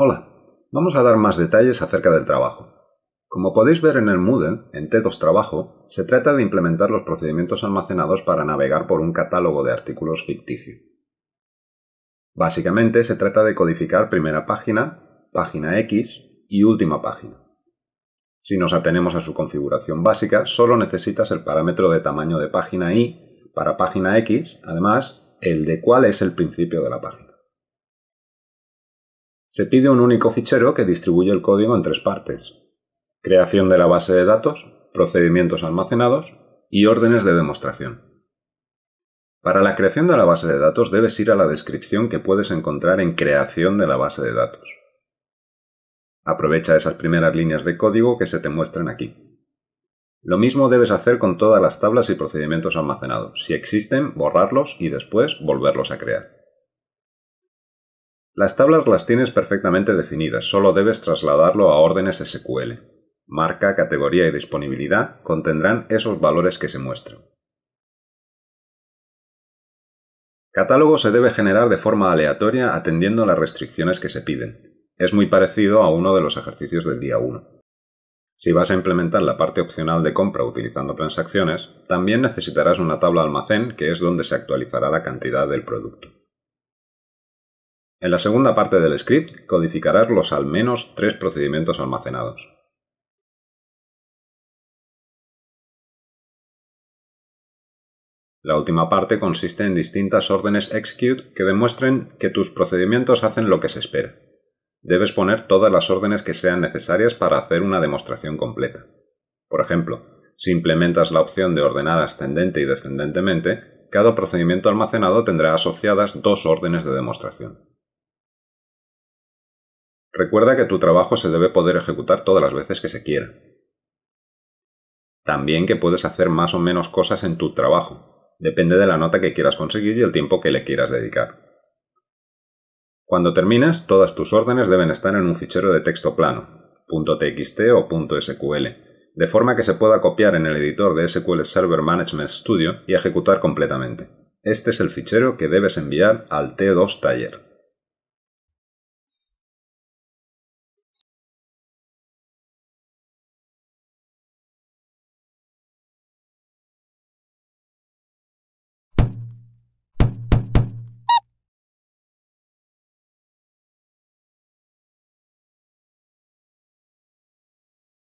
Hola, vamos a dar más detalles acerca del trabajo. Como podéis ver en el Moodle, en T2 Trabajo, se trata de implementar los procedimientos almacenados para navegar por un catálogo de artículos ficticio. Básicamente se trata de codificar primera página, página X y última página. Si nos atenemos a su configuración básica, solo necesitas el parámetro de tamaño de página Y para página X, además, el de cuál es el principio de la página. Se pide un único fichero que distribuye el código en tres partes. Creación de la base de datos, procedimientos almacenados y órdenes de demostración. Para la creación de la base de datos debes ir a la descripción que puedes encontrar en creación de la base de datos. Aprovecha esas primeras líneas de código que se te muestran aquí. Lo mismo debes hacer con todas las tablas y procedimientos almacenados. Si existen, borrarlos y después volverlos a crear. Las tablas las tienes perfectamente definidas, solo debes trasladarlo a órdenes SQL. Marca, categoría y disponibilidad contendrán esos valores que se muestran. Catálogo se debe generar de forma aleatoria atendiendo las restricciones que se piden. Es muy parecido a uno de los ejercicios del día 1. Si vas a implementar la parte opcional de compra utilizando transacciones, también necesitarás una tabla almacén que es donde se actualizará la cantidad del producto. En la segunda parte del script codificarás los al menos tres procedimientos almacenados. La última parte consiste en distintas órdenes execute que demuestren que tus procedimientos hacen lo que se espera. Debes poner todas las órdenes que sean necesarias para hacer una demostración completa. Por ejemplo, si implementas la opción de ordenar ascendente y descendentemente, cada procedimiento almacenado tendrá asociadas dos órdenes de demostración. Recuerda que tu trabajo se debe poder ejecutar todas las veces que se quiera. También que puedes hacer más o menos cosas en tu trabajo. Depende de la nota que quieras conseguir y el tiempo que le quieras dedicar. Cuando termines, todas tus órdenes deben estar en un fichero de texto plano, .txt o .sql, de forma que se pueda copiar en el editor de SQL Server Management Studio y ejecutar completamente. Este es el fichero que debes enviar al T2 Taller.